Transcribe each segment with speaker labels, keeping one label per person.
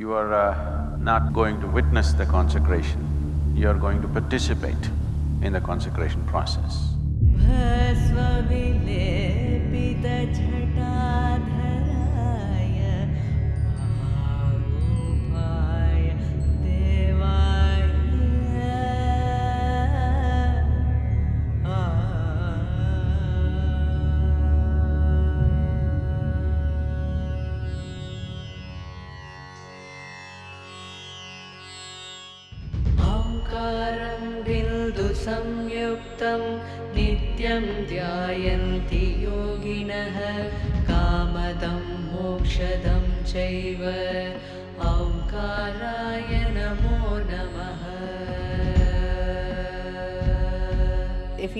Speaker 1: You are uh, not going to witness the consecration, you are going to participate in the consecration process.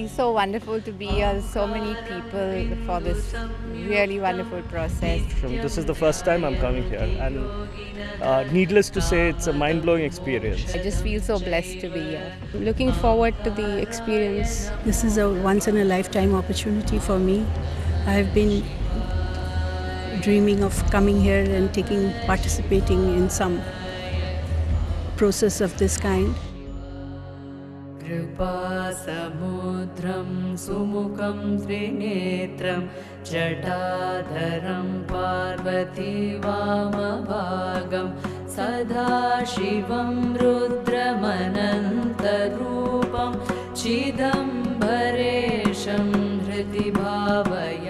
Speaker 2: Feels so wonderful to be here, so many people for this really wonderful process.
Speaker 3: This is the first time I'm coming here, and uh, needless to say, it's a mind blowing experience.
Speaker 2: I just feel so blessed to be here. Looking forward to the experience.
Speaker 4: This is a once in a lifetime opportunity for me. I've been dreaming of coming here and taking participating in some process of this kind.
Speaker 5: कृपासमुद्रं सुमुखं त्रिनेत्रं जटाधरं Parvati वामभागं सदाशिवं रुद्रमनन्तरूपं चिदम्बरेशं हृदि भावयामि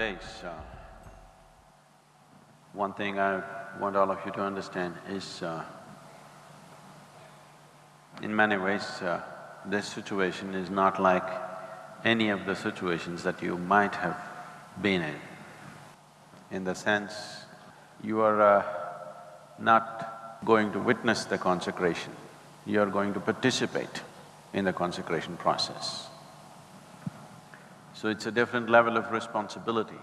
Speaker 1: days, uh, one thing I want all of you to understand is, uh, in many ways, uh, this situation is not like any of the situations that you might have been in. In the sense, you are uh, not going to witness the consecration, you are going to participate in the consecration process. So it's a different level of responsibility,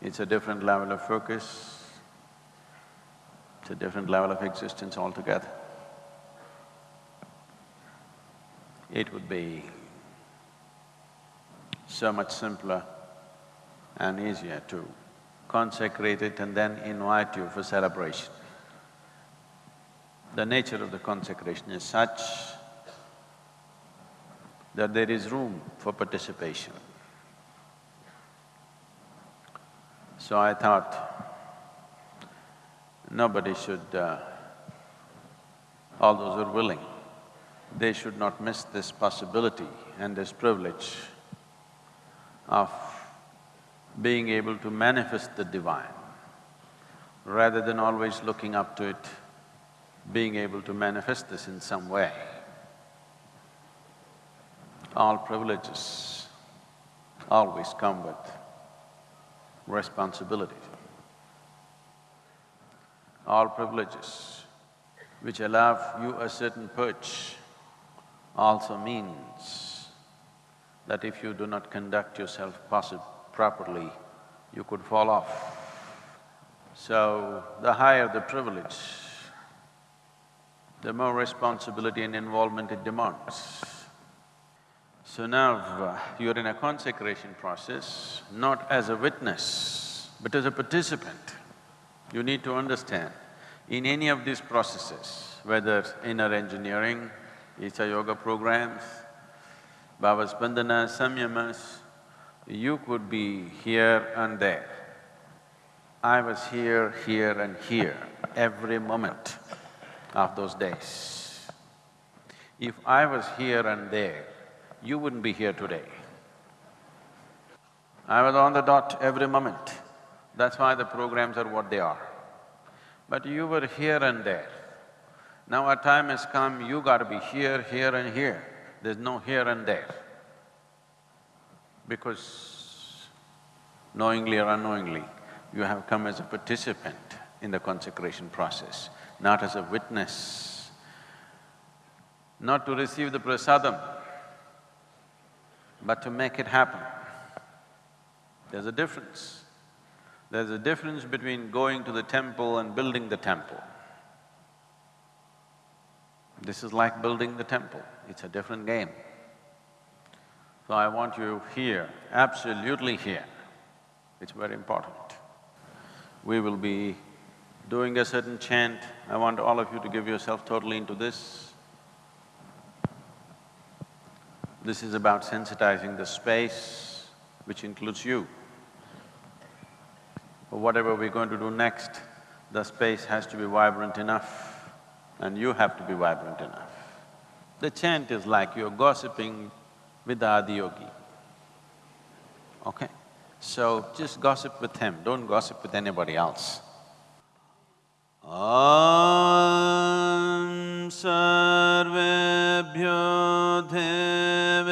Speaker 1: it's a different level of focus, it's a different level of existence altogether. It would be so much simpler and easier to consecrate it and then invite you for celebration. The nature of the consecration is such that there is room for participation. So I thought, nobody should, uh, all those who are willing, they should not miss this possibility and this privilege of being able to manifest the divine rather than always looking up to it, being able to manifest this in some way. All privileges always come with responsibility. All privileges which allow you a certain perch also means that if you do not conduct yourself properly, you could fall off. So, the higher the privilege, the more responsibility and involvement it demands. So now uh, you're in a consecration process, not as a witness, but as a participant. You need to understand, in any of these processes, whether inner engineering, Isha Yoga programs, Bhava Spandanas, Samyamas, you could be here and there. I was here, here and here every moment of those days. If I was here and there, you wouldn't be here today. I was on the dot every moment. That's why the programs are what they are. But you were here and there. Now a time has come, you gotta be here, here and here. There's no here and there. Because knowingly or unknowingly, you have come as a participant in the consecration process, not as a witness, not to receive the prasadam, but to make it happen. There's a difference. There's a difference between going to the temple and building the temple. This is like building the temple, it's a different game. So I want you here, absolutely here. It's very important. We will be doing a certain chant. I want all of you to give yourself totally into this. This is about sensitizing the space, which includes you. But whatever we're going to do next, the space has to be vibrant enough and you have to be vibrant enough. The chant is like you're gossiping with the Adiyogi, okay? So just gossip with him, don't gossip with anybody else. Om
Speaker 5: सर्वेभ्यो देव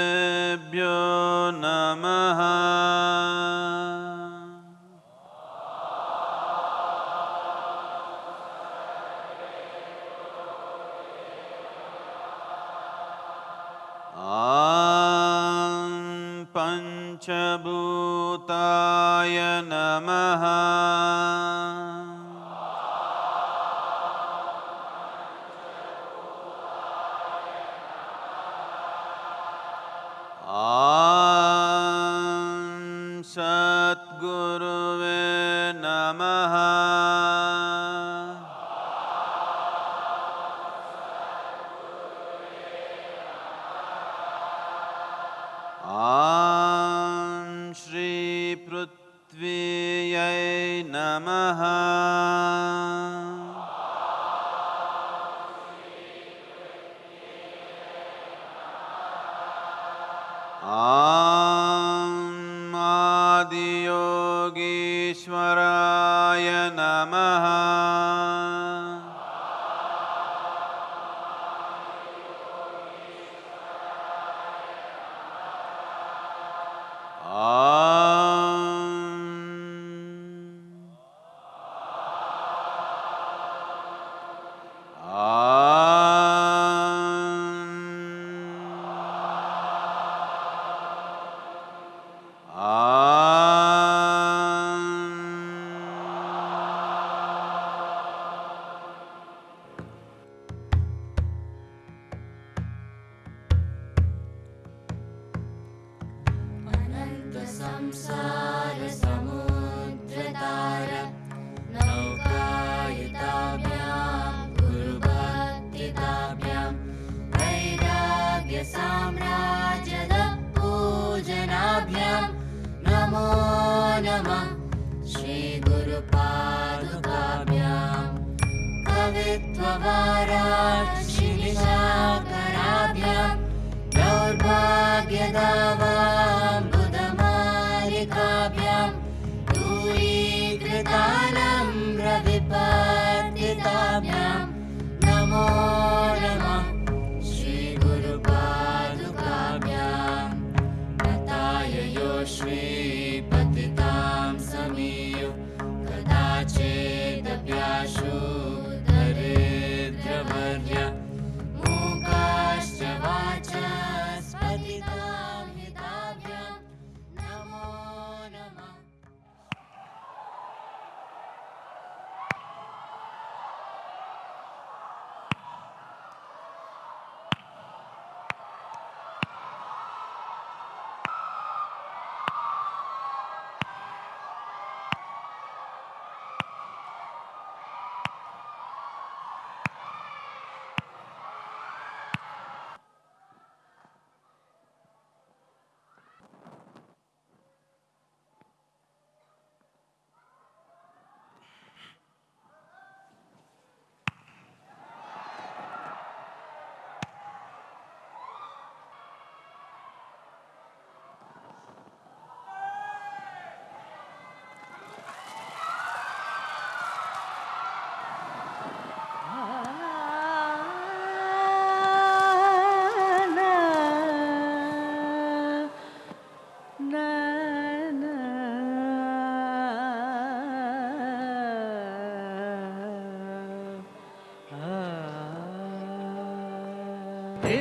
Speaker 5: 아.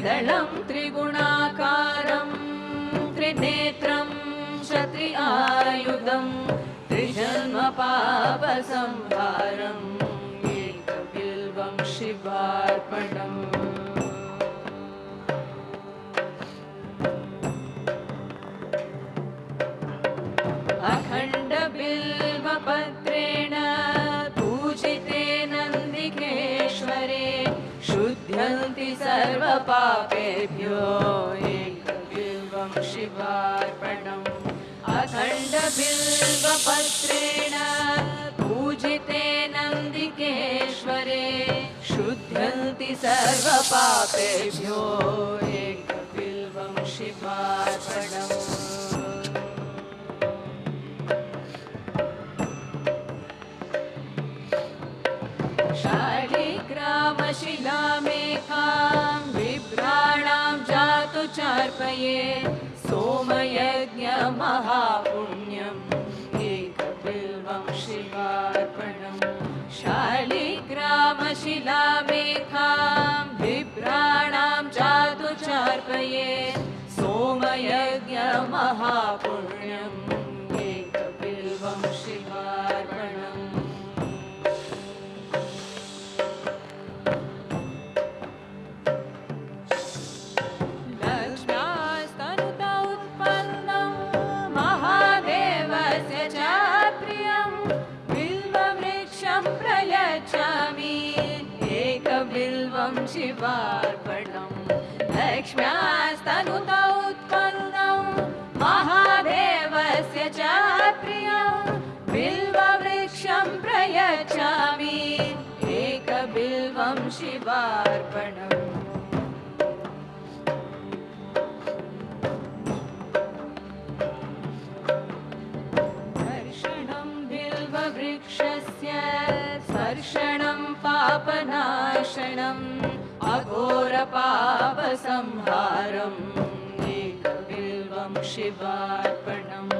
Speaker 6: त्रिदलं त्रिगुणाकारं त्रिनेत्रं शत्रि आयुधं त्रिजन्मपापसंहारम् एकबिल्वं शिवार्पणम् सर्वपापेभ्यो एकबिल्वं शिवार्पणम् अखण्डबिल्वपत्रेण पूजिते नन्दिकेश्वरे। शुध्यन्ति सर्वपापेभ्यो एकबिल्वं शिवार्पणम् सोमयज्ञमहापुण्यम् एकबिल्वं शिवार्पणं शालिग्रामशिलामेखां बिभ्राणां चादुचार्पये सोमयज्ञमहापुण्यम् एकबिल्वं शिवार्पणम् लक्ष्म्यास्तनुता उत्पन्नं महादेवस्य च प्रियं। बिल्ववृक्षं प्रयच्छामि। एकबिल्वं शिवार्पणम् पापनाशनम् अघोरपापसंहारम् एकबिल्वं शिवार्पणम्।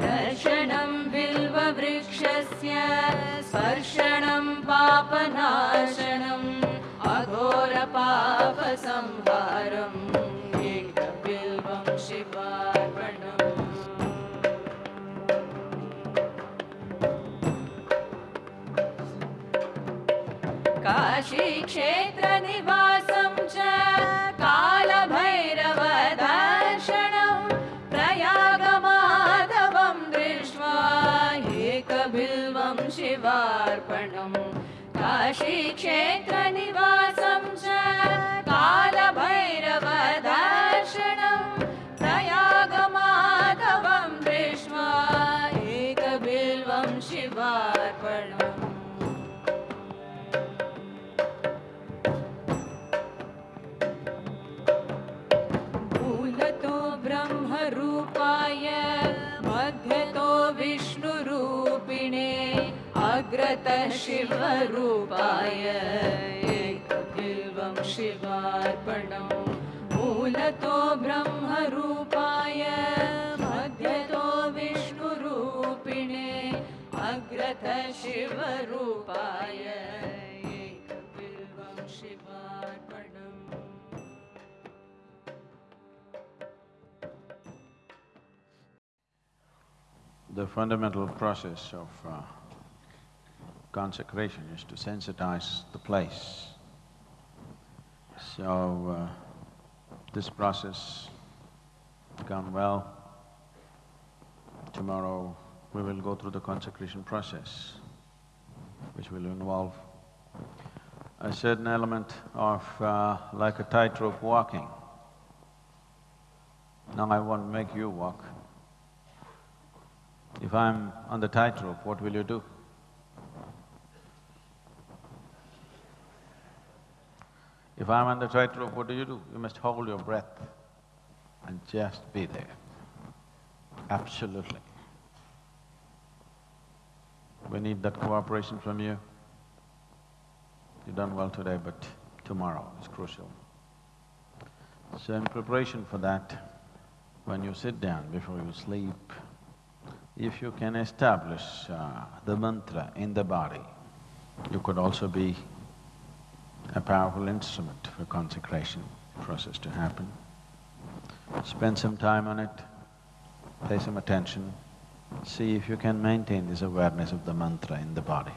Speaker 6: दर्शनं बिल्ववृक्षस्य स्पर्शनं पापनाशनम् अघोरपापसंहारम् काशीक्षेत्रनिवासं च कालभैरवदर्शनं प्रयागमाधवं दृष्ट्वा एकबिल्वं शिवार्पणम् काशीक्षेत्रनिवासं शिवरूपाय एकबिल्वं शिवार्पणं मूलतो ब्रह्मरूपाय मध्यतो विष्णुरूपिणे अग्रथ शिवरूपाय एकबिल्वं शिवार्पणम्
Speaker 1: The fundamental process of uh, consecration is to sensitize the place. So, uh, this process gone well. Tomorrow we will go through the consecration process, which will involve a certain element of uh, like a tightrope walking. Now I won't make you walk. If I'm on the tightrope, what will you do? If I'm on the tightrope, what do you do? You must hold your breath and just be there. Absolutely. We need that cooperation from you. You've done well today, but tomorrow is crucial. So in preparation for that, when you sit down before you sleep, if you can establish uh, the mantra in the body, you could also be a powerful instrument for consecration process to happen. Spend some time on it, pay some attention, see if you can maintain this awareness of the mantra in the body.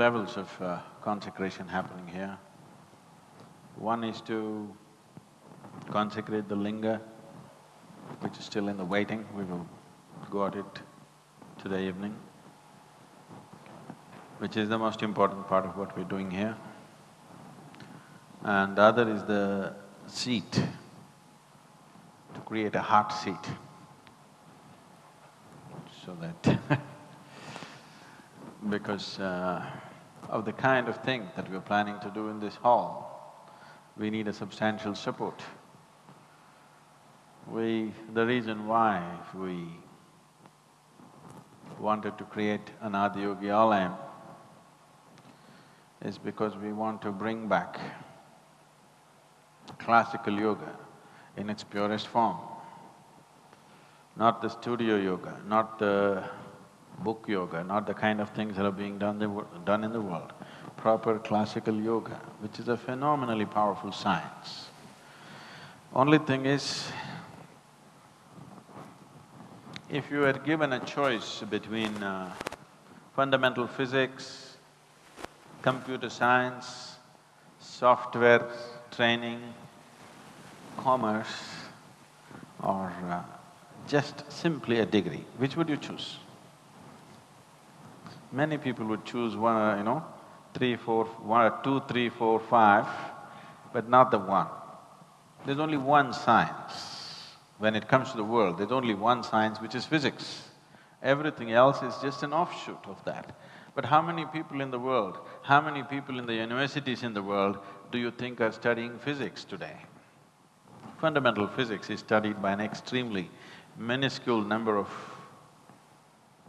Speaker 1: Levels of uh, consecration happening here. One is to consecrate the linga, which is still in the waiting, we will go at it today evening, which is the most important part of what we're doing here. And the other is the seat, to create a heart seat, so that because uh, of the kind of thing that we're planning to do in this hall, we need a substantial support. We… the reason why we wanted to create an Adiyogi Alayam is because we want to bring back classical yoga in its purest form. Not the studio yoga, not the book yoga, not the kind of things that are being done, done in the world. Proper classical yoga, which is a phenomenally powerful science. Only thing is, if you were given a choice between uh, fundamental physics, computer science, software training, commerce, or uh, just simply a degree, which would you choose? Many people would choose one, uh, you know, three, four, one, two, three, four, five, but not the one. There's only one science. When it comes to the world, there's only one science which is physics. Everything else is just an offshoot of that. But how many people in the world, how many people in the universities in the world do you think are studying physics today? Fundamental physics is studied by an extremely minuscule number of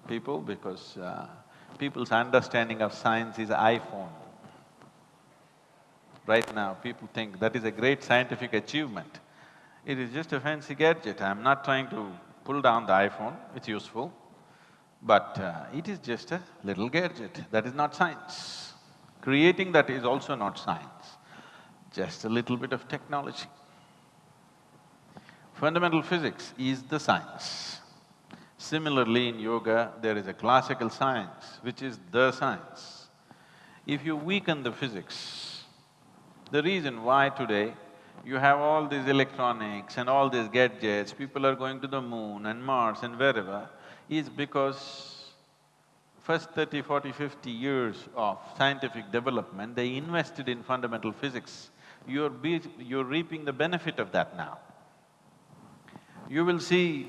Speaker 1: people because uh, people's understanding of science is iPhone. Right now, people think that is a great scientific achievement. It is just a fancy gadget. I'm not trying to pull down the iPhone, it's useful, but uh, it is just a little gadget. That is not science. Creating that is also not science, just a little bit of technology. Fundamental physics is the science. Similarly, in yoga, there is a classical science, which is the science. If you weaken the physics, the reason why today you have all these electronics and all these gadgets, people are going to the moon and Mars and wherever, is because first 30, 40, 50 years of scientific development, they invested in fundamental physics. You're be, you're reaping the benefit of that now. You will see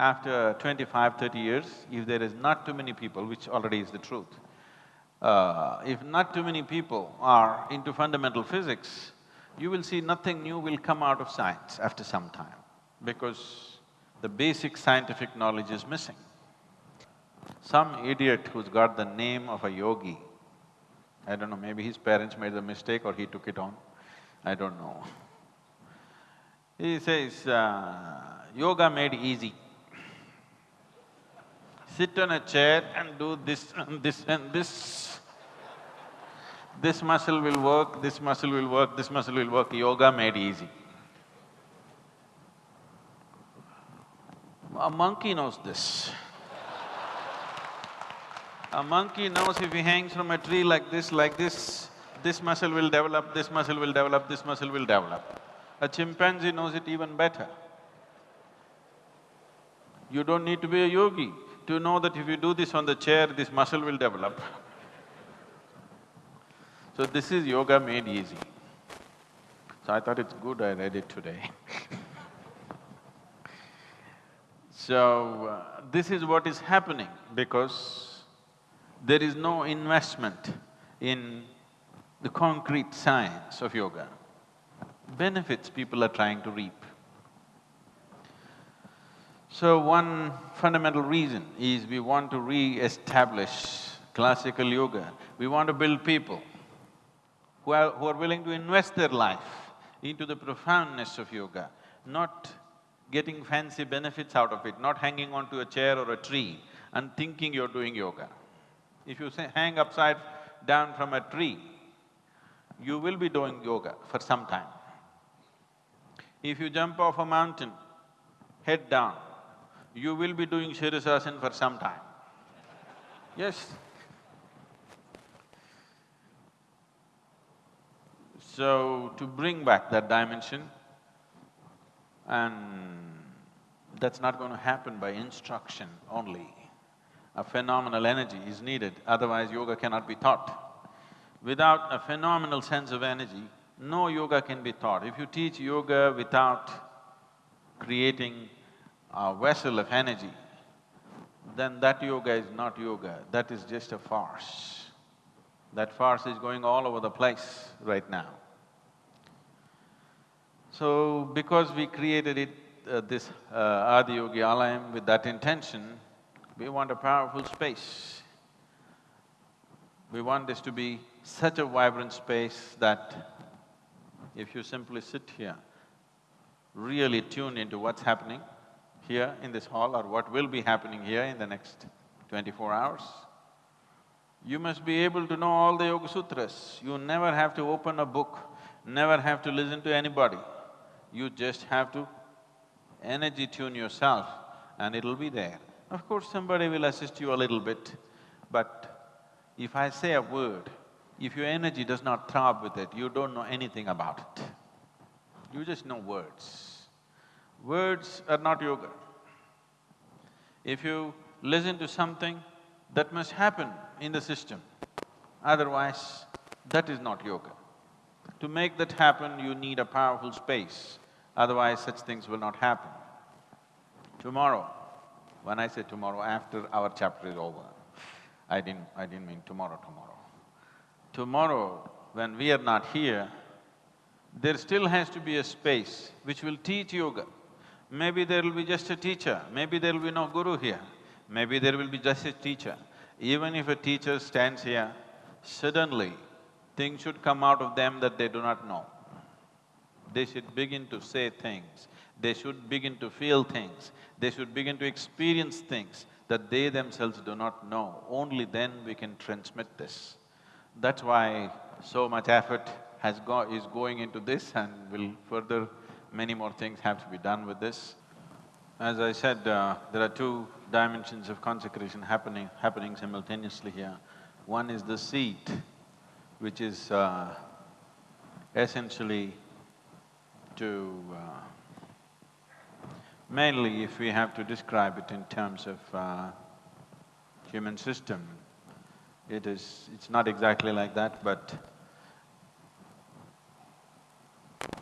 Speaker 1: after 25, 30 years, if there is not too many people, which already is the truth, uh, if not too many people are into fundamental physics, you will see nothing new will come out of science after some time, because the basic scientific knowledge is missing. Some idiot who's got the name of a yogi, I don't know, maybe his parents made the mistake or he took it on, I don't know. He says, uh, yoga made easy. Sit on a chair and do this and this and this. This muscle will work, this muscle will work, this muscle will work, yoga made easy. A monkey knows this. A monkey knows if he hangs from a tree like this, like this, this muscle will develop, this muscle will develop, this muscle will develop. A chimpanzee knows it even better. You don't need to be a yogi to know that if you do this on the chair, this muscle will develop. So this is yoga made easy. So I thought it's good I read it today So, uh, this is what is happening because there is no investment in the concrete science of yoga. Benefits people are trying to reap. So one fundamental reason is we want to re-establish classical yoga. We want to build people who are, who are willing to invest their life into the profoundness of yoga, not getting fancy benefits out of it, not hanging onto a chair or a tree and thinking you're doing yoga. If you say hang upside down from a tree, you will be doing yoga for some time. If you jump off a mountain, head down, you will be doing Shirasasana for some time. Yes. So, to bring back that dimension, and that's not going to happen by instruction only. A phenomenal energy is needed, otherwise yoga cannot be taught. Without a phenomenal sense of energy, no yoga can be taught. If you teach yoga without creating a vessel of energy, then that yoga is not yoga, that is just a farce. That farce is going all over the place right now. So, because we created it, uh, this uh, Adiyogi Alayam with that intention, we want a powerful space. We want this to be such a vibrant space that if you simply sit here, really tune into what's happening here in this hall or what will be happening here in the next twenty-four hours, you must be able to know all the Yoga Sutras. You never have to open a book, never have to listen to anybody. You just have to energy tune yourself and it'll be there. Of course, somebody will assist you a little bit, but if I say a word, if your energy does not throb with it, you don't know anything about it. You just know words. Words are not yoga. If you listen to something, that must happen in the system. Otherwise, that is not yoga. To make that happen, you need a powerful space, otherwise such things will not happen. Tomorrow, when I say tomorrow, after our chapter is over, I didn't… I didn't mean tomorrow, tomorrow. Tomorrow, when we are not here, there still has to be a space which will teach yoga. Maybe there will be just a teacher, maybe there will be no guru here, maybe there will be just a teacher. Even if a teacher stands here, suddenly things should come out of them that they do not know. They should begin to say things, they should begin to feel things, they should begin to experience things that they themselves do not know. Only then we can transmit this. That's why so much effort has go… is going into this and will further… many more things have to be done with this. As I said, uh, there are two dimensions of consecration happening… happening simultaneously here. One is the seat, which is uh, essentially to… Uh, mainly if we have to describe it in terms of uh, human system, it is… it's not exactly like that, but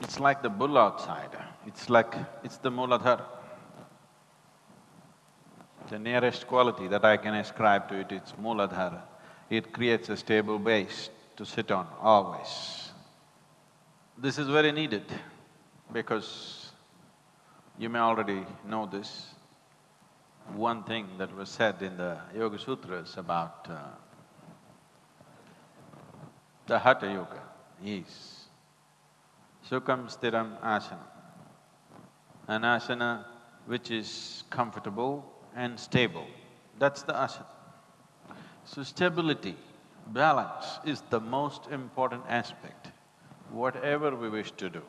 Speaker 1: it's like the bull outside, it's like… it's the Mooladhara. The nearest quality that I can ascribe to it, it is Mooladhara. It creates a stable base to sit on always. This is very needed because you may already know this. One thing that was said in the Yoga Sutras about uh, the Hatha Yoga is Sukham Stiram Asana. An asana which is comfortable and stable, that's the asana. So stability, balance is the most important aspect, whatever we wish to do.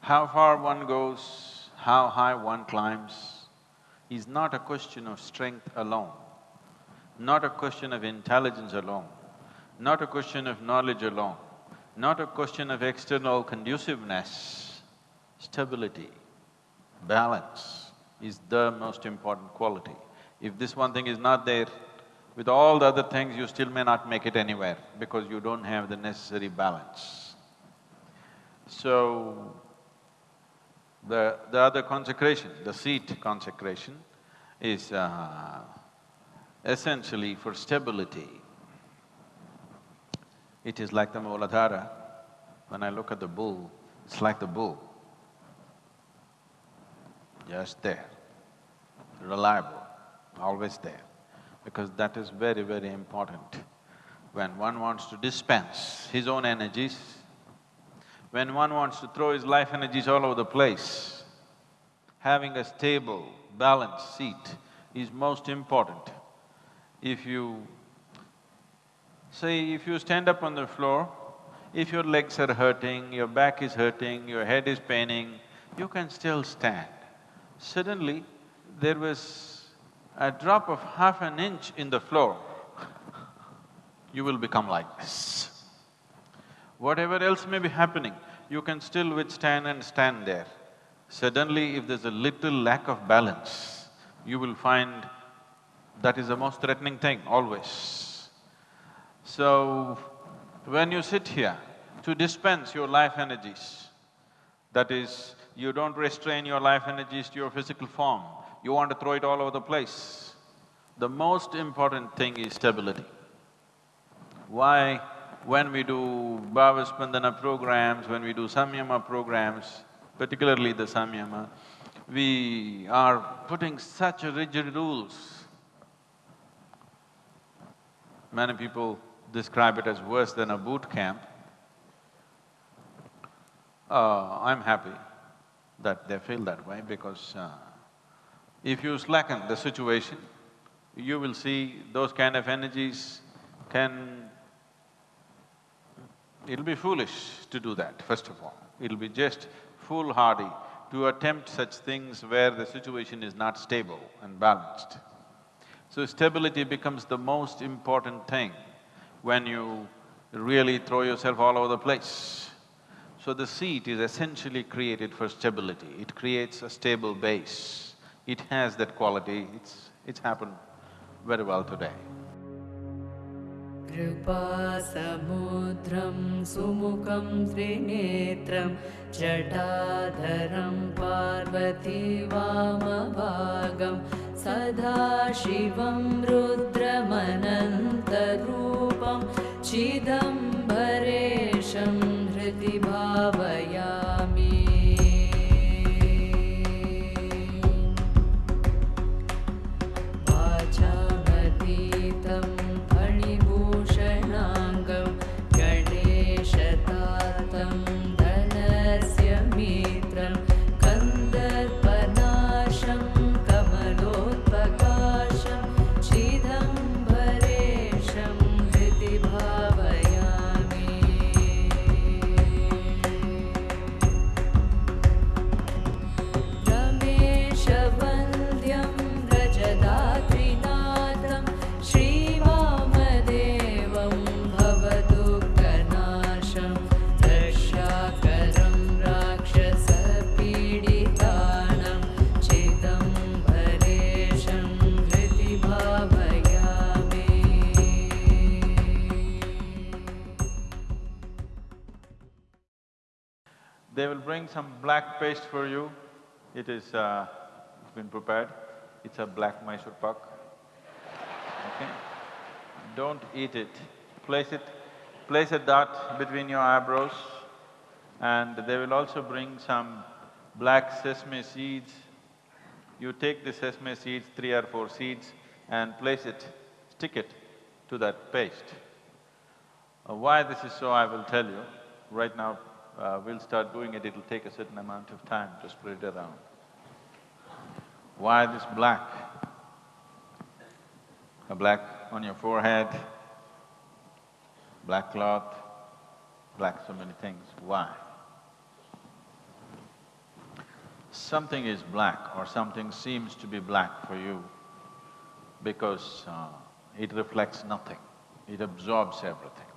Speaker 1: How far one goes, how high one climbs, is not a question of strength alone, not a question of intelligence alone, not a question of knowledge alone, not a question of external conduciveness, stability, balance is the most important quality. If this one thing is not there, with all the other things you still may not make it anywhere because you don't have the necessary balance. So, the… the other consecration, the seat consecration is uh, essentially for stability. It is like the Mooladhara. When I look at the bull, it's like the bull. Just there, reliable, always there. Because that is very, very important. When one wants to dispense his own energies, when one wants to throw his life energies all over the place, having a stable, balanced seat is most important. If you… say, if you stand up on the floor, if your legs are hurting, your back is hurting, your head is paining, you can still stand. Suddenly, there was a drop of half an inch in the floor, you will become like this. Whatever else may be happening, you can still withstand and stand there. Suddenly, if there's a little lack of balance, you will find that is the most threatening thing, always. So, when you sit here to dispense your life energies, that is, you don't restrain your life energies to your physical form, you want to throw it all over the place. The most important thing is stability. Why when we do Bhavaspandana programs, when we do Samyama programs, particularly the Samyama, we are putting such rigid rules. Many people describe it as worse than a boot camp. Uh, I'm happy that they feel that way because uh, if you slacken the situation, you will see those kind of energies can It'll be foolish to do that, first of all. It'll be just foolhardy to attempt such things where the situation is not stable and balanced. So stability becomes the most important thing when you really throw yourself all over the place. So the seat is essentially created for stability, it creates a stable base. It has that quality, it's… it's happened very well today.
Speaker 5: कृपासमुद्रं सुमुखं त्रिनेत्रं जटाधरं Parvati वामभागं सदाशिवं रुद्रमनन्तरूपं चिदम्बरेशं हृदि भावयामि
Speaker 1: some black paste for you. It is, uh, it's been prepared. It's a black Mysore pak. Okay? Don't eat it. Place it, place a dot between your eyebrows and they will also bring some black sesame seeds. You take the sesame seeds, three or four seeds, and place it, stick it to that paste. Uh, why this is so, I will tell you. Right now, uh, we'll start doing it, it'll take a certain amount of time to spread it around. Why this black? A black on your forehead, black cloth, black so many things. Why? Something is black or something seems to be black for you because uh, it reflects nothing, it absorbs everything.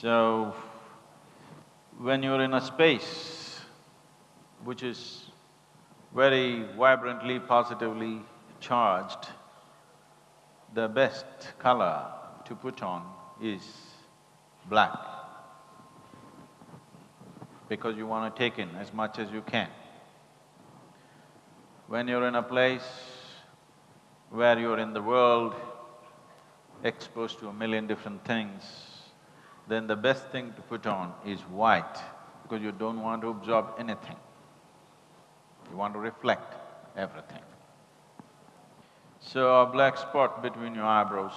Speaker 1: So, when you're in a space which is very vibrantly, positively charged, the best color to put on is black because you want to take in as much as you can. When you're in a place where you're in the world, exposed to a million different things, then the best thing to put on is white because you don't want to absorb anything. You want to reflect everything. So a black spot between your eyebrows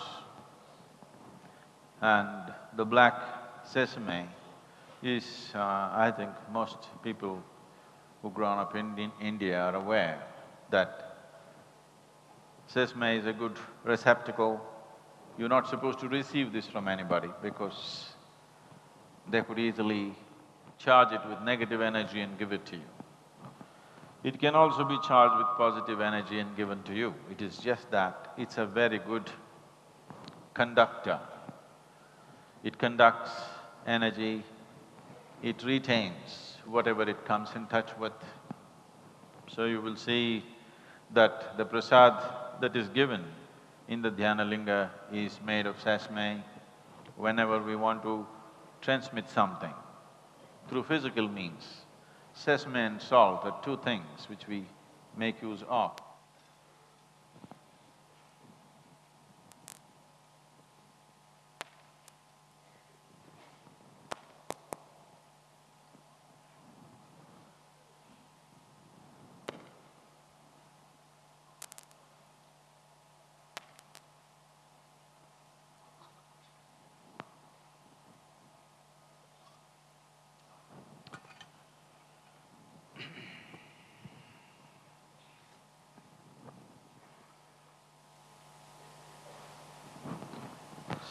Speaker 1: and the black sesame is, uh, I think most people who grown up in, in India are aware that sesame is a good receptacle. You're not supposed to receive this from anybody because they could easily charge it with negative energy and give it to you. It can also be charged with positive energy and given to you. It is just that it's a very good conductor. It conducts energy, it retains whatever it comes in touch with. So you will see that the prasad that is given in the dhyana linga is made of sesame. Whenever we want to transmit something through physical means, sesame and salt are two things which we make use of.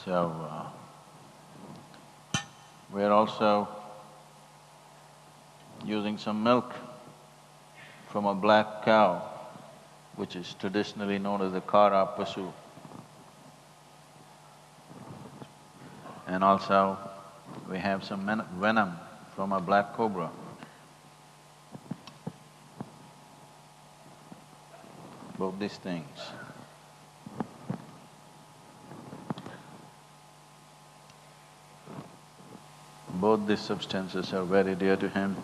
Speaker 1: So, uh, we're also using some milk from a black cow, which is traditionally known as the Kara Pasu. And also, we have some venom from a black cobra. Both these things.
Speaker 5: Both these substances are very dear to him.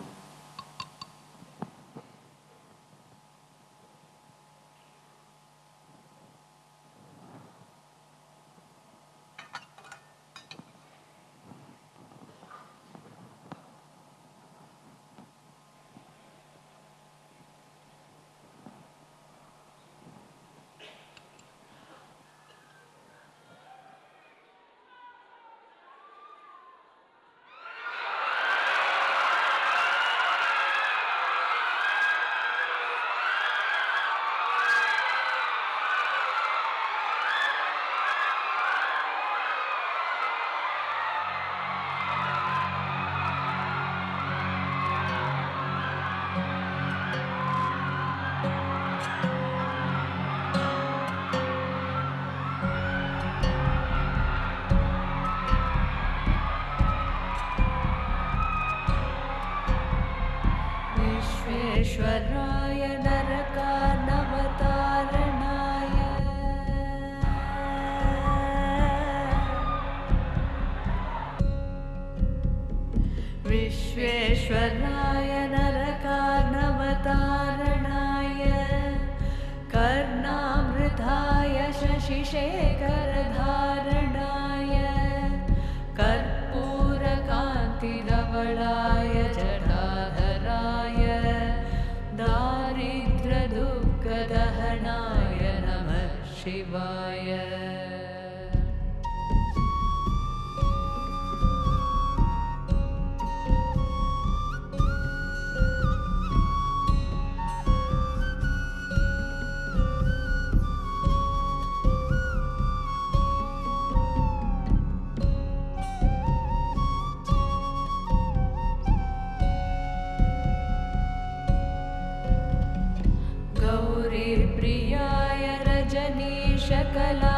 Speaker 1: जनेशकला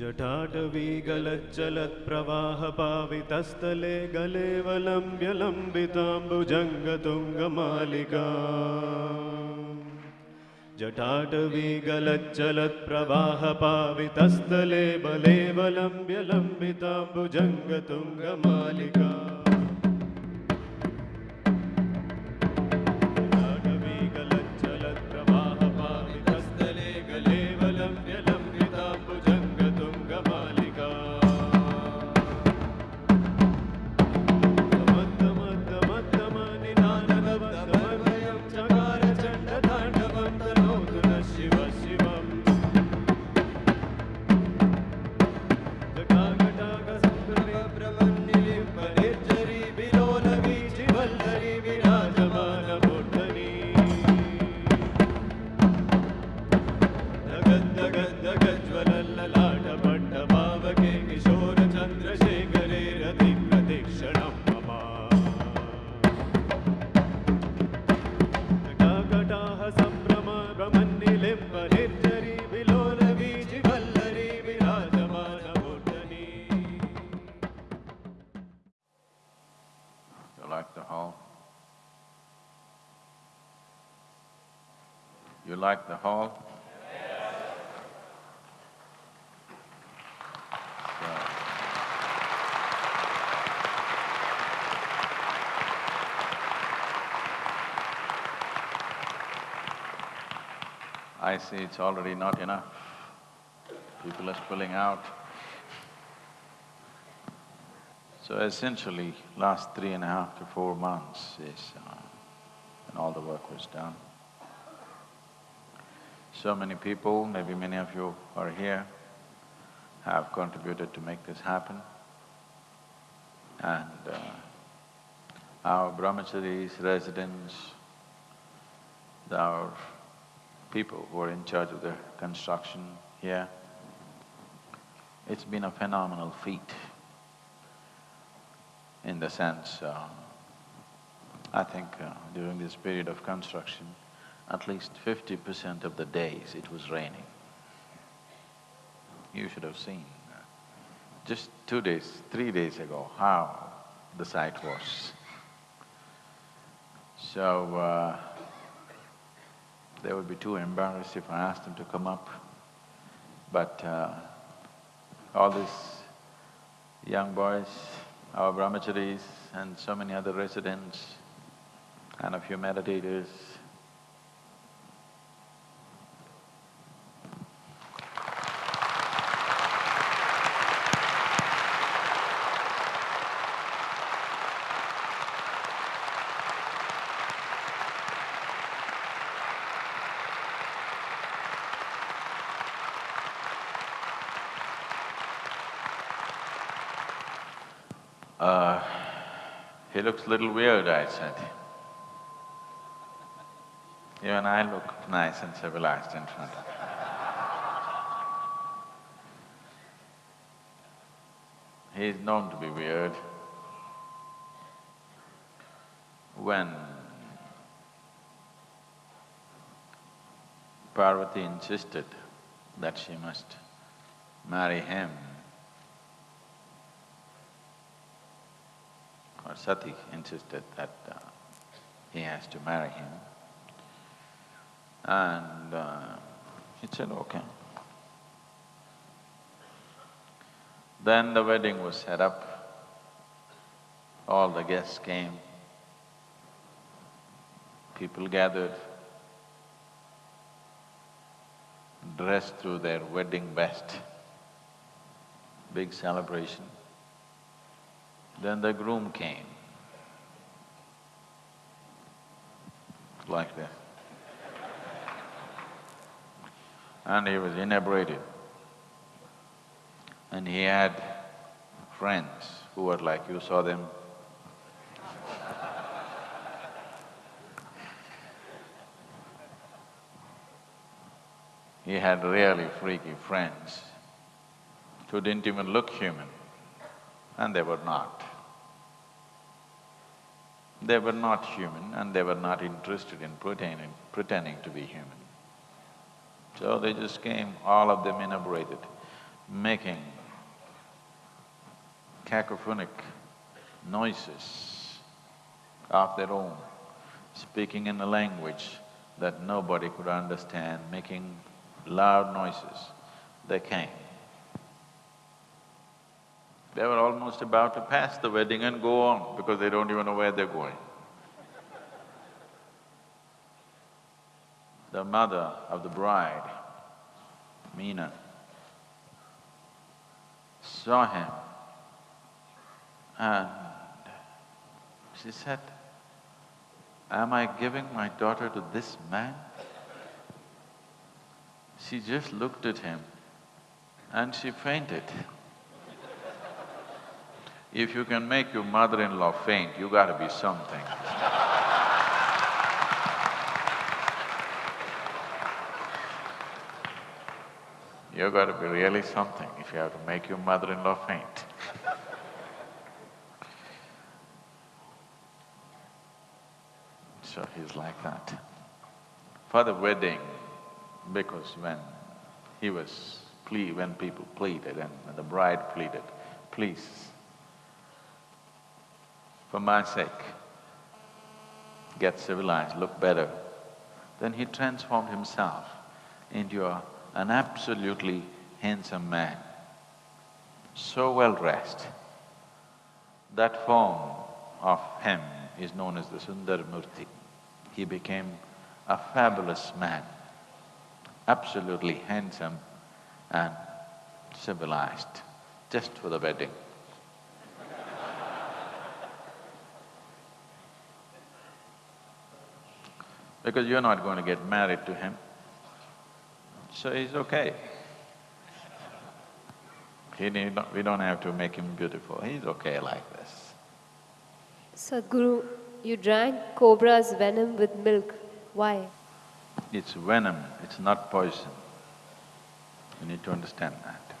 Speaker 1: जठाटवि गलेवलम्ब्यलम्बिताम्बुजङ्गतुङ्गमालिका गलज बलेवलम्ब्यलम्बिताम्बुजङ्गतुङ्गमालिका see it's already not enough. People are spilling out. So essentially, last three and a half to four months is uh, all the work was done. So many people, maybe many of you are here, have contributed to make this happen. And uh, our brahmacharis, residents, our people who are in charge of the construction here, it's been a phenomenal feat in the sense, uh, I think uh, during this period of construction, at least fifty percent of the days it was raining. You should have seen uh, just two days, three days ago, how the site was. So, uh, they would be too embarrassed if I asked them to come up. But uh, all these young boys, our brahmacharis and so many other residents and a few little weird, I said. Even I look nice and civilized in front of. He is known to be weird. When Parvati insisted that she must marry him, or Sati insisted that uh, he has to marry him. And uh, he said, okay. Then the wedding was set up, all the guests came, people gathered, dressed through their wedding best, big celebration. Then the groom came, like this. And he was inebriated. And he had friends who were like, you saw them. He had really freaky friends who didn't even look human, and they were not. They were not human and they were not interested in pretending, pretending to be human. So they just came, all of them inebriated, making cacophonic noises of their own, speaking in a language that nobody could understand, making loud noises. They came. They were almost about to pass the wedding and go on because they don't even know where they're going. The mother of the bride, Meena, saw him and she said, Am I giving my daughter to this man? She just looked at him and she fainted. If you can make your mother-in-law faint, you gotta be something. You gotta be really something if you have to make your mother-in-law faint. so he's like that. For the wedding, because when he was plea, when people pleaded and the bride pleaded, please, for my sake, get civilized, look better, then he transformed himself into a, an absolutely handsome man, so well dressed. That form of him is known as the Sundar Murti. He became a fabulous man, absolutely handsome and civilized, just for the wedding. Because you're not going to get married to him. So he's okay. He need not, we don't have to make him beautiful, he's okay like this.
Speaker 7: Sadhguru, you drank cobra's venom with milk. Why?
Speaker 1: It's venom, it's not poison. You need to understand that.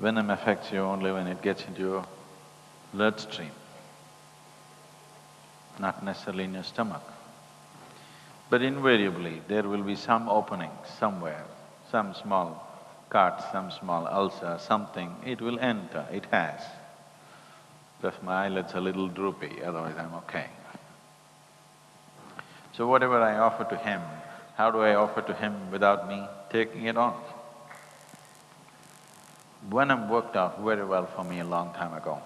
Speaker 1: Venom affects you only when it gets into your bloodstream, not necessarily in your stomach. But invariably, there will be some opening somewhere, some small cut, some small ulcer, something, it will enter, it has. Just my eyelids are a little droopy, otherwise I'm okay. So whatever I offer to him, how do I offer to him without me taking it on? Venom worked out very well for me a long time ago.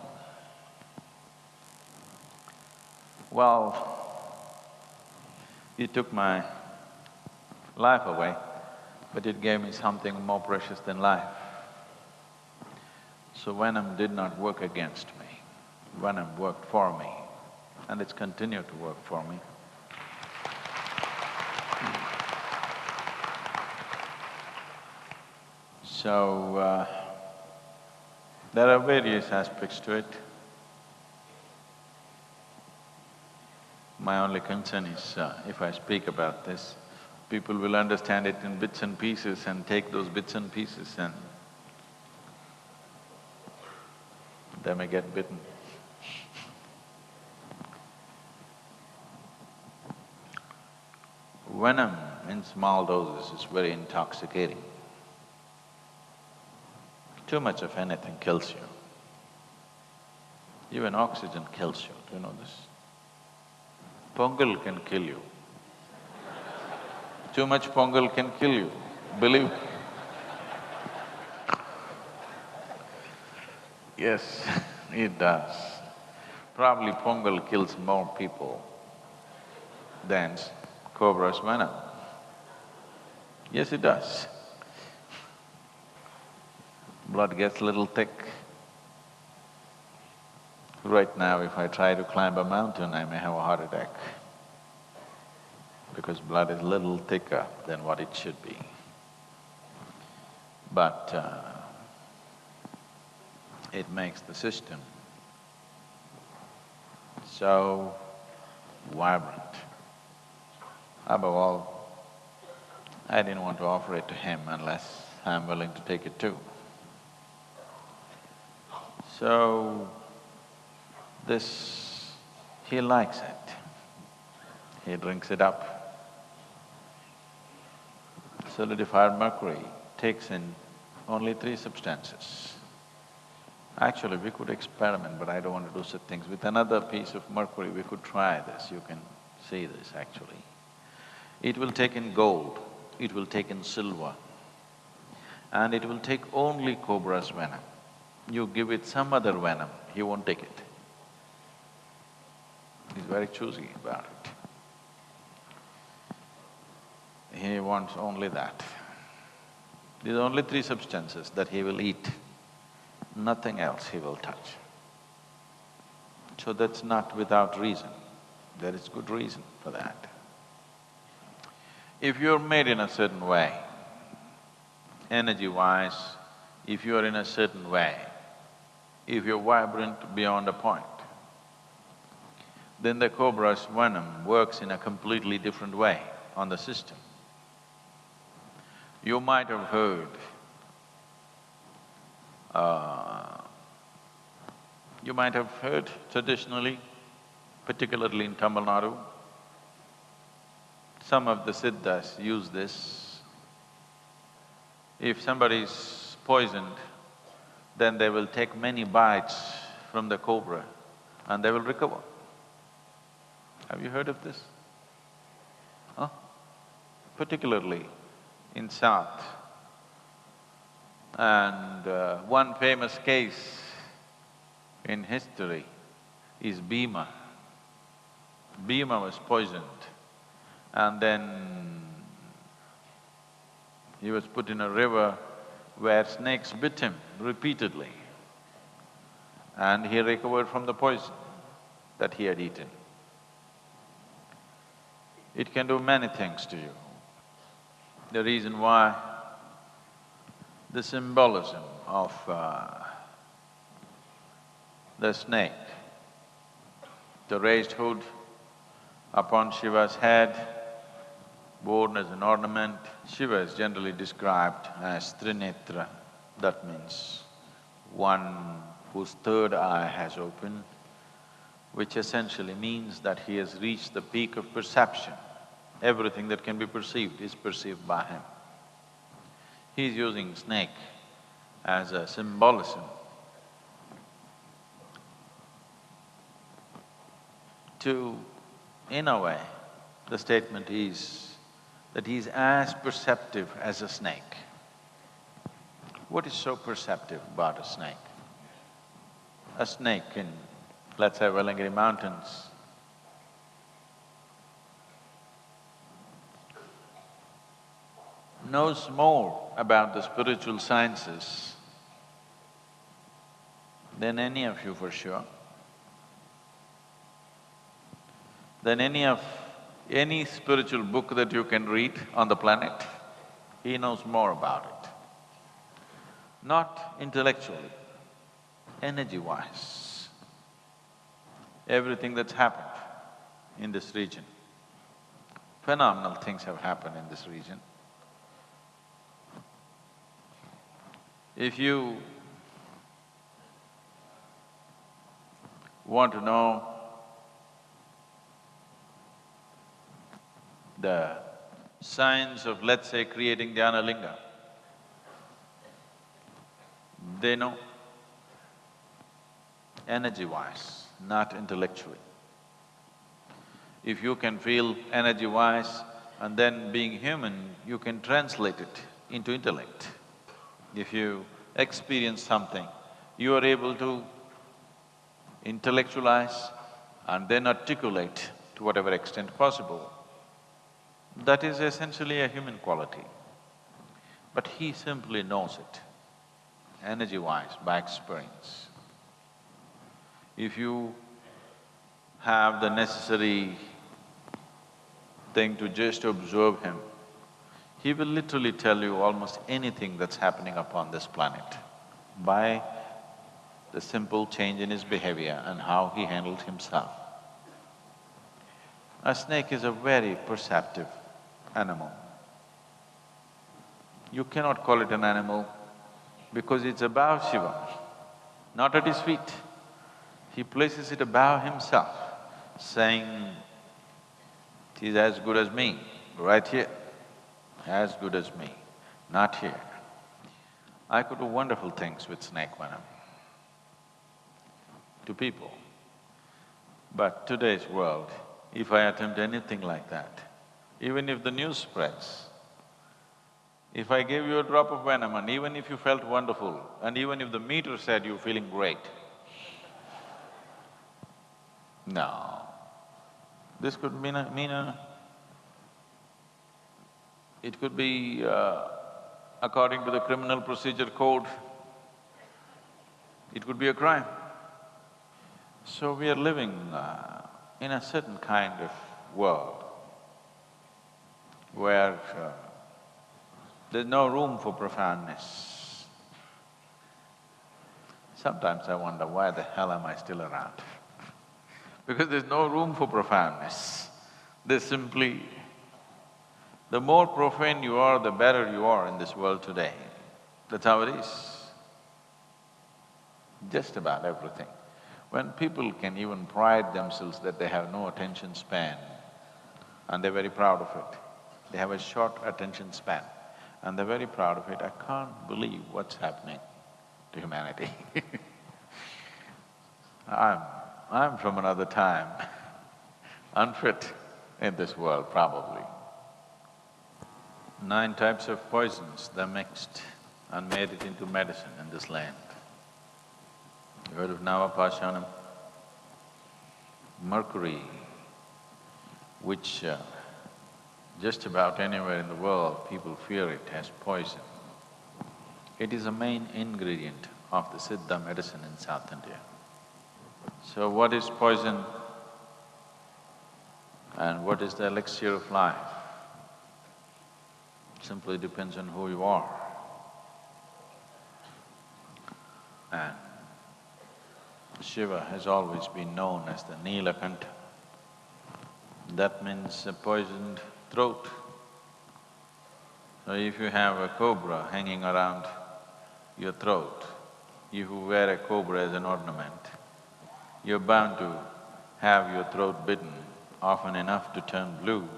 Speaker 1: Well, it took my life away, but it gave me something more precious than life. So venom did not work against me, venom worked for me, and it's continued to work for me. So, uh, there are various aspects to it. My only concern is, uh, if I speak about this, people will understand it in bits and pieces and take those bits and pieces and they may get bitten. Venom in small doses is very intoxicating. Too much of anything kills you. Even oxygen kills you, do you know this? Pongal can kill you. Too much pongal can kill you, believe. Yes, it does. Probably pongal kills more people than cobra's venom. Yes, it does. Blood gets a little thick. Right now, if I try to climb a mountain, I may have a heart attack because blood is little thicker than what it should be. But uh, it makes the system so vibrant. Above all, I didn't want to offer it to him unless I'm willing to take it too. So, this… he likes it. He drinks it up. Solidified mercury takes in only three substances. Actually, we could experiment, but I don't want to do such things. With another piece of mercury, we could try this, you can see this actually. It will take in gold, it will take in silver, and it will take only cobra's venom. You give it some other venom, he won't take it. He's very choosy about it. He wants only that. These only three substances that he will eat, nothing else he will touch. So that's not without reason, there is good reason for that. If you're made in a certain way, energy-wise, if you are in a certain way, if you're vibrant beyond a point, then the cobra's venom works in a completely different way on the system. You might have heard, uh, you might have heard traditionally, particularly in Tamil Nadu, some of the siddhas use this. If somebody is poisoned, then they will take many bites from the cobra and they will recover. Have you heard of this? Huh? Particularly in South. And uh, one famous case in history is Bhima. Bhima was poisoned and then he was put in a river where snakes bit him repeatedly and he recovered from the poison that he had eaten. It can do many things to you. The reason why the symbolism of uh, the snake, the raised hood upon Shiva's head, worn as an ornament. Shiva is generally described as Trinetra, that means one whose third eye has opened, which essentially means that he has reached the peak of perception. Everything that can be perceived is perceived by him. He's using snake as a symbolism to, in a way, the statement is that he's as perceptive as a snake. What is so perceptive about a snake? A snake in, let's say, Velliangiri Mountains, knows more about the spiritual sciences than any of you for sure, than any of… any spiritual book that you can read on the planet, he knows more about it. Not intellectually, energy-wise. Everything that's happened in this region, phenomenal things have happened in this region. If you want to know the science of, let's say, creating dhyana linga, they know energy-wise, not intellectually. If you can feel energy-wise and then being human, you can translate it into intellect. If you experience something, you are able to intellectualize and then articulate to whatever extent possible. That is essentially a human quality. But he simply knows it, energy-wise, by experience. If you have the necessary thing to just observe him, he will literally tell you almost anything that's happening upon this planet by the simple change in his behavior and how he handled himself. A snake is a very perceptive animal. You cannot call it an animal because it's above Shiva, not at his feet. He places it above himself, saying, is as good as me, right here as good as me, not here. I could do wonderful things with snake venom to people. But today's world, if I attempt anything like that, even if the news spreads, if I gave you a drop of venom and even if you felt wonderful, and even if the meter said you're feeling great, no. This could mean a… mean a it could be uh, according to the criminal procedure code, it could be a crime. So we are living uh, in a certain kind of world where uh, there's no room for profoundness. Sometimes I wonder why the hell am I still around? because there's no room for profoundness. There's simply the more profane you are, the better you are in this world today. That's how it is. Just about everything. When people can even pride themselves that they have no attention span, and they're very proud of it. They have a short attention span, and they're very proud of it. I can't believe what's happening to humanity I'm… I'm from another time. unfit in this world, probably. Nine types of poisons, they mixed and made it into medicine in this land. You heard of Navapashanam? Mercury, which uh, just about anywhere in the world people fear it as poison. It is a main ingredient of the Siddha medicine in South India. So what is poison and what is the elixir of life? Simply depends on who you are. And Shiva has always been known as the Neelakanta. That means a poisoned throat. So if you have a cobra hanging around your throat, if you wear a cobra as an ornament, you're bound to have your throat bitten often enough to turn blue.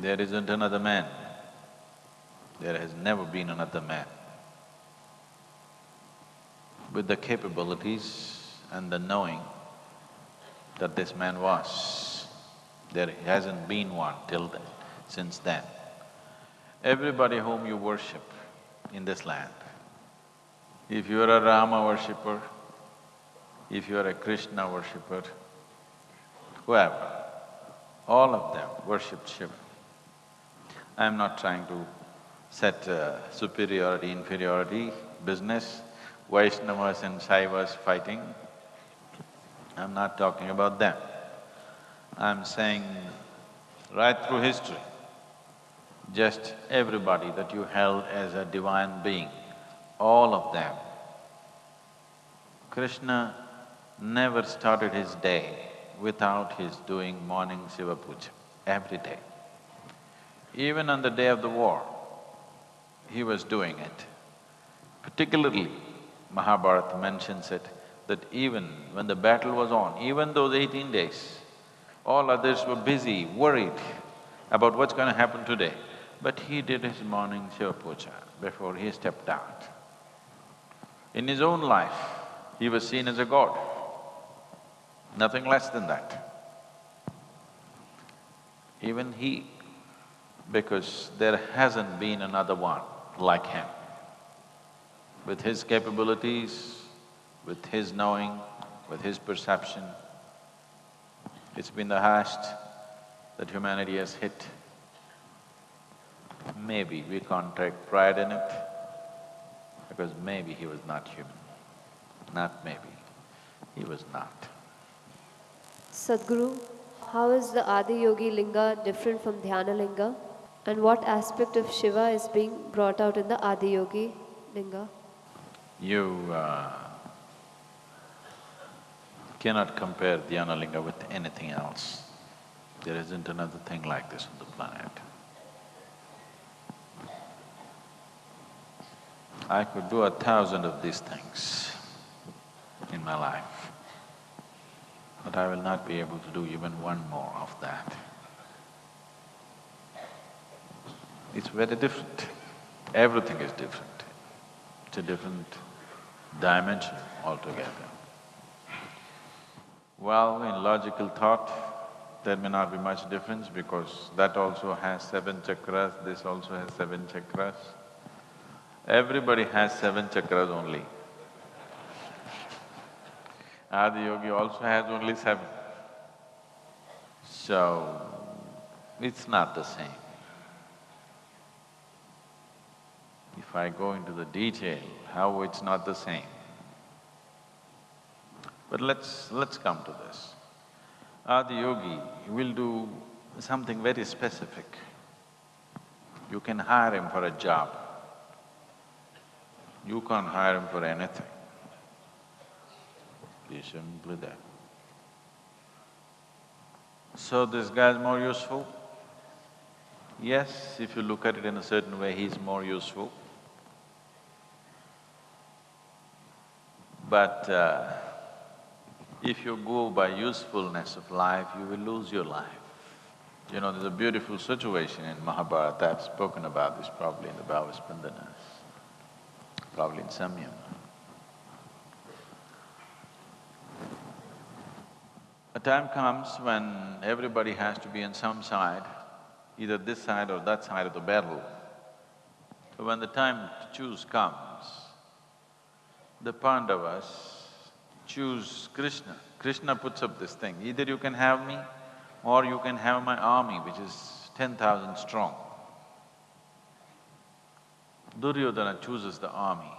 Speaker 1: There isn't another man. There has never been another man with the capabilities and the knowing that this man was. There hasn't been one till then, since then. Everybody whom you worship in this land, if you are a Rama worshipper, if you are a Krishna worshipper, whoever, all of them worshipped Shiva. I'm not trying to set uh, superiority, inferiority, business, Vaishnavas and Shaivas fighting. I'm not talking about them. I'm saying right through history, just everybody that you held as a divine being, all of them. Krishna never started his day without his doing morning Shiva puja, every day. Even on the day of the war, he was doing it. Particularly, Mahabharata mentions it, that even when the battle was on, even those eighteen days, all others were busy, worried about what's going to happen today. But he did his morning Shiva before he stepped out. In his own life, he was seen as a god, nothing less than that. Even he because there hasn't been another one like him. With his capabilities, with his knowing, with his perception, it's been the highest that humanity has hit. Maybe we can't take pride in it, because maybe he was not human. Not maybe, he was not.
Speaker 7: Sadhguru, how is the Adi Yogi Linga different from Dhyana Linga? And what aspect of Shiva is being brought out in the Adi Yogi Linga?
Speaker 1: You uh, cannot compare Dhyana Linga with anything else. There isn't another thing like this on the planet. I could do a thousand of these things in my life, but I will not be able to do even one more of that. It's very different. Everything is different. It's a different dimension altogether. Well, in logical thought, there may not be much difference because that also has seven chakras, this also has seven chakras. Everybody has seven chakras only. Adi Yogi also has only seven. So, it's not the same. If I go into the detail, how it's not the same. But let's… let's come to this. Adi Yogi will do something very specific. You can hire him for a job. You can't hire him for anything. He's simply that. So this guy's more useful? Yes, if you look at it in a certain way, he's more useful. But uh, if you go by usefulness of life, you will lose your life. You know, there's a beautiful situation in Mahabharata, I've spoken about this probably in the Bhavaspandanas, probably in Samyam. A time comes when everybody has to be on some side, either this side or that side of the battle. So when the time to choose comes, the Pandavas choose Krishna. Krishna puts up this thing, either you can have me or you can have my army, which is ten thousand strong. Duryodhana chooses the army,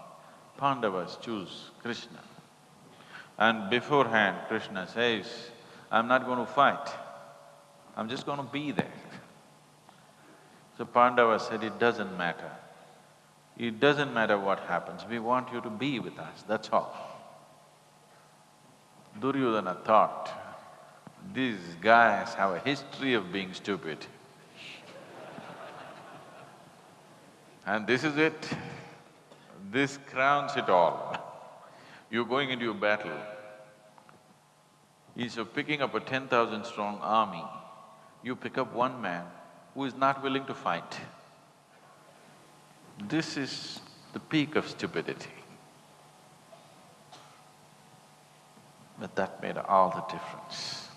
Speaker 1: Pandavas choose Krishna. And beforehand, Krishna says, I'm not going to fight, I'm just going to be there. So Pandava said, it doesn't matter. It doesn't matter what happens, we want you to be with us, that's all. Duryodhana thought, these guys have a history of being stupid. And this is it, this crowns it all. You're going into a battle, Instead of picking up a ten thousand strong army, you pick up one man who is not willing to fight. This is the peak of stupidity. But that made all the difference.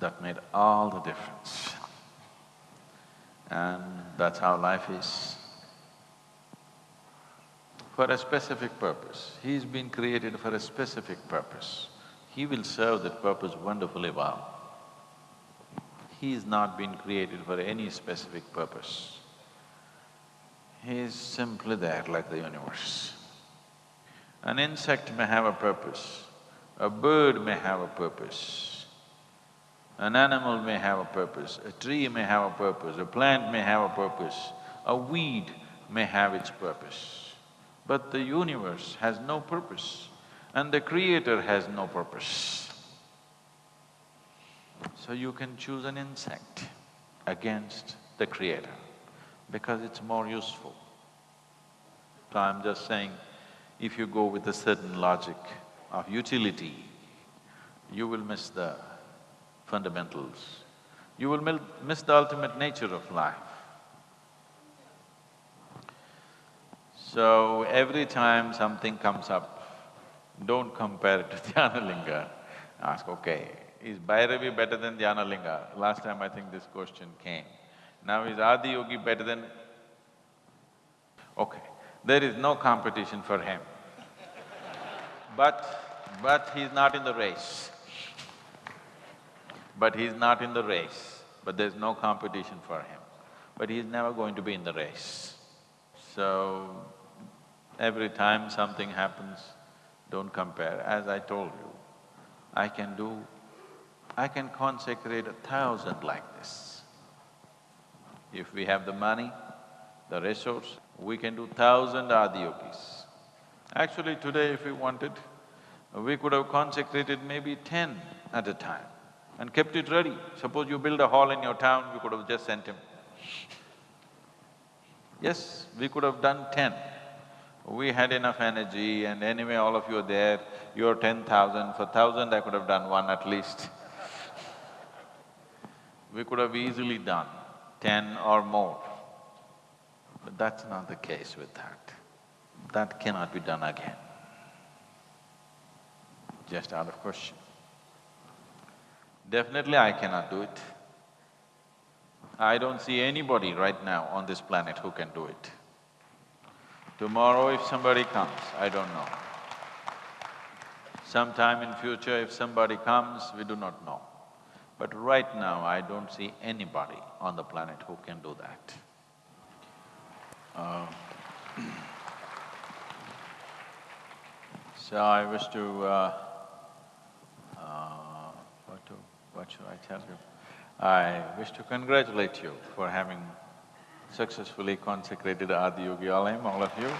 Speaker 1: That made all the difference. And that's how life is. For a specific purpose, he's been created for a specific purpose. He will serve that purpose wonderfully well. He is not been created for any specific purpose. He is simply there like the universe. An insect may have a purpose, a bird may have a purpose, an animal may have a purpose, a tree may have a purpose, a plant may have a purpose, a weed may have its purpose. But the universe has no purpose and the creator has no purpose. So you can choose an insect against the creator because it's more useful. So I'm just saying, if you go with a certain logic of utility, you will miss the fundamentals. You will miss the ultimate nature of life. So every time something comes up, don't compare it to Dhyanalinga. Ask, okay, is Bhairavi better than Dhyanalinga? Last time I think this question came. Now is Adiyogi better than… Okay, there is no competition for him. But… but he's not in the race. But he's not in the race, but there's no competition for him. But he's never going to be in the race. So, every time something happens, don't compare. As I told you, I can do… I can consecrate a thousand like this. If we have the money, the resource, we can do thousand adiyogis. Actually, today if we wanted, we could have consecrated maybe ten at a time and kept it ready. Suppose you build a hall in your town, you could have just sent him. Yes, we could have done ten. We had enough energy and anyway all of you are there, you're ten thousand, for thousand I could have done one at least. We could have easily done ten or more. But that's not the case with that. That cannot be done again. Just out of question. Definitely I cannot do it. I don't see anybody right now on this planet who can do it. Tomorrow if somebody comes, I don't know. Sometime in future if somebody comes, we do not know. But right now, I don't see anybody on the planet who can do that. Uh, so I wish to, uh, uh, what to, what should I tell you? I wish to congratulate you for having successfully consecrated Adiyogi Alayam, all of you.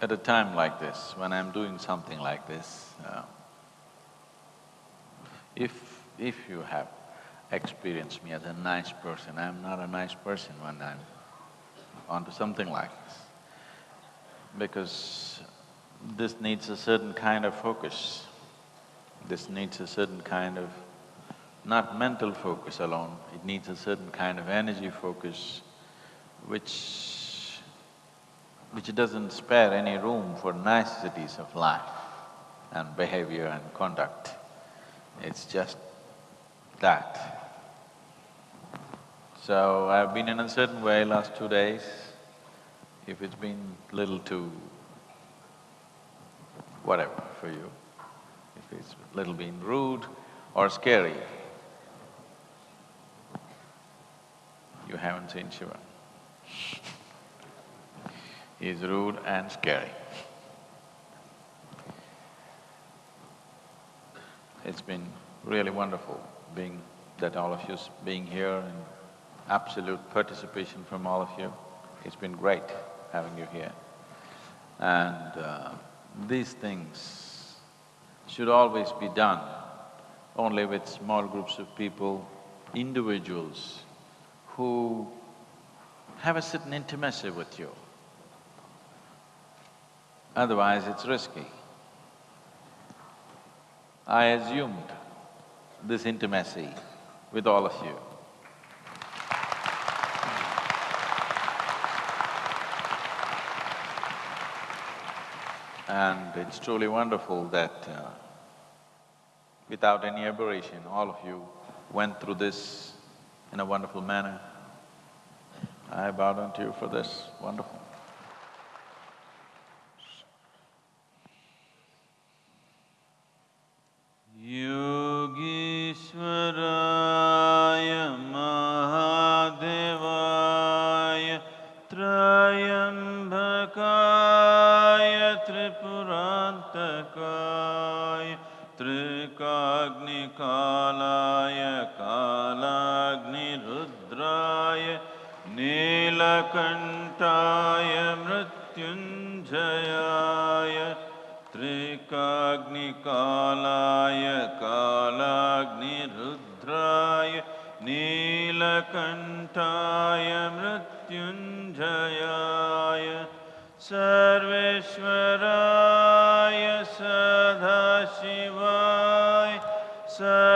Speaker 1: At a time like this, when I'm doing something like this, uh, if… if you have experienced me as a nice person, I'm not a nice person when I'm onto something like this. Because this needs a certain kind of focus, this needs a certain kind of not mental focus alone, it needs a certain kind of energy focus which… which doesn't spare any room for niceties of life and behavior and conduct. It's just that. So I've been in a certain way last two days. If it's been little too whatever for you, if it's little been rude or scary, you haven't seen Shiva. He's rude and scary. It's been really wonderful being… that all of you being here and absolute participation from all of you. It's been great having you here. And uh, these things should always be done only with small groups of people, individuals who have a certain intimacy with you. Otherwise, it's risky. I assumed this intimacy with all of you. And it's truly wonderful that uh, without any aberration, all of you went through this in a wonderful manner. I bow down to you for this, wonderful.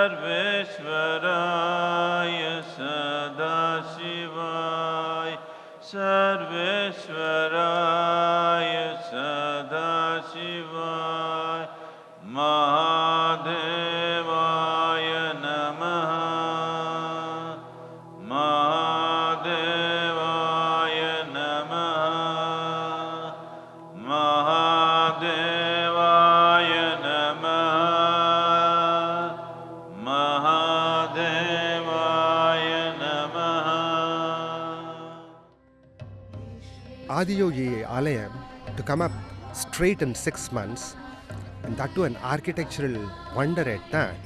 Speaker 1: सर्वेश्वराय
Speaker 8: To come up straight in six months. And that too an architectural wonder at that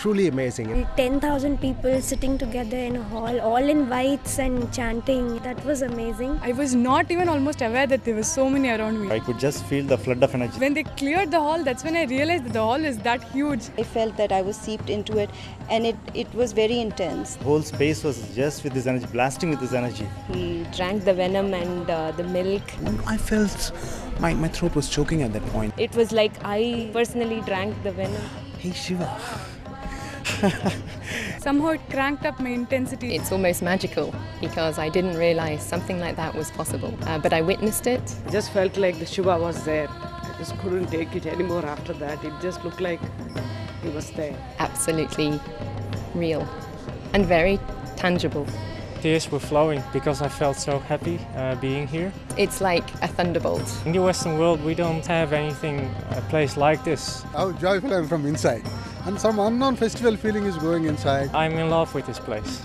Speaker 8: truly amazing.
Speaker 9: 10,000 people sitting together in a hall, all in whites and chanting. That was amazing.
Speaker 10: I was not even almost aware that there were so many around me.
Speaker 11: I could just feel the flood of energy.
Speaker 10: When they cleared the hall, that's when I realized that the hall is that huge.
Speaker 12: I felt that I was seeped into it and it, it was very intense.
Speaker 11: The whole space was just with this energy, blasting with this energy.
Speaker 13: He drank the venom and uh, the milk.
Speaker 14: I felt my, my throat was choking at that point.
Speaker 13: It was like I personally drank the venom.
Speaker 14: Hey Shiva.
Speaker 10: Somehow it cranked up my intensity.
Speaker 15: It's almost magical because I didn't realize something like that was possible. Uh, but I witnessed it.
Speaker 16: I just felt like the Shiva was there. I just couldn't take it anymore after that. It just looked like he was there.
Speaker 15: Absolutely real and very tangible.
Speaker 17: Tears were flowing because I felt so happy uh, being here.
Speaker 15: It's like a thunderbolt.
Speaker 17: In the Western world, we don't have anything, a place like this.
Speaker 18: How joyful I am from inside. And some unknown festival feeling is going inside.
Speaker 17: I'm in love with this place.